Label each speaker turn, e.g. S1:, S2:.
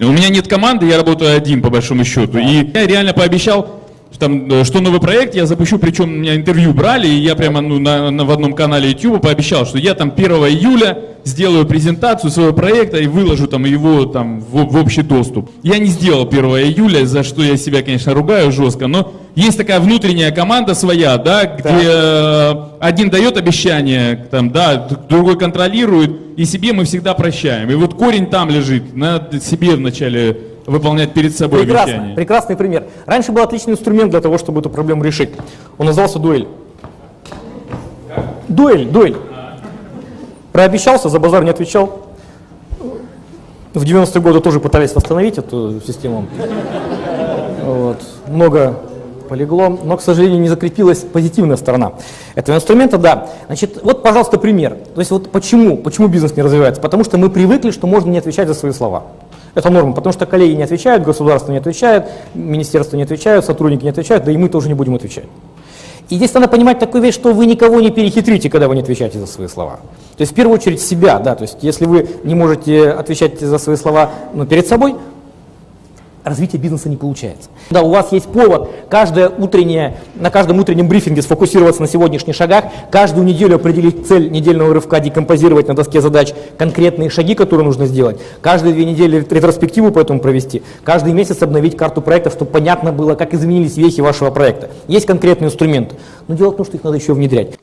S1: У меня нет команды, я работаю один, по большому счету. И я реально пообещал, там, э, что новый проект я запущу, причем у меня интервью брали, и я прямо ну, на, на- в одном канале YouTube пообещал, что я там 1 июля сделаю презентацию своего проекта и выложу там его там в, в общий доступ. Я не сделал 1 июля, за что я себя, конечно, ругаю жестко, но есть такая внутренняя команда своя, да, где э, один дает обещание, там, да, другой контролирует, и себе мы всегда прощаем. И вот корень там лежит, надо себе вначале выполнять перед собой
S2: Прекрасно,
S1: обещание.
S2: прекрасный пример. Раньше был отличный инструмент для того, чтобы эту проблему решить. Он назывался дуэль. Дуэль, дуэль. Прообещался, за базар не отвечал. В 90-е годы тоже пытались восстановить эту систему. Вот. Много полегло, но, к сожалению, не закрепилась позитивная сторона этого инструмента, да. Значит, вот, пожалуйста, пример. То есть вот почему, почему бизнес не развивается? Потому что мы привыкли, что можно не отвечать за свои слова. Это норма, потому что коллеги не отвечают, государство не отвечает, министерство не отвечают, сотрудники не отвечают, да и мы тоже не будем отвечать. И здесь надо понимать такую вещь, что вы никого не перехитрите, когда вы не отвечаете за свои слова. То есть в первую очередь себя, да, то есть если вы не можете отвечать за свои слова ну, перед собой, развитие бизнеса не получается. Да, у вас есть повод каждое утреннее, на каждом утреннем брифинге сфокусироваться на сегодняшних шагах, каждую неделю определить цель недельного рывка, декомпозировать на доске задач конкретные шаги, которые нужно сделать, каждые две недели ретроспективу по этому провести, каждый месяц обновить карту проекта, чтобы понятно было, как изменились вехи вашего проекта. Есть конкретные инструменты, но дело в том, что их надо еще внедрять.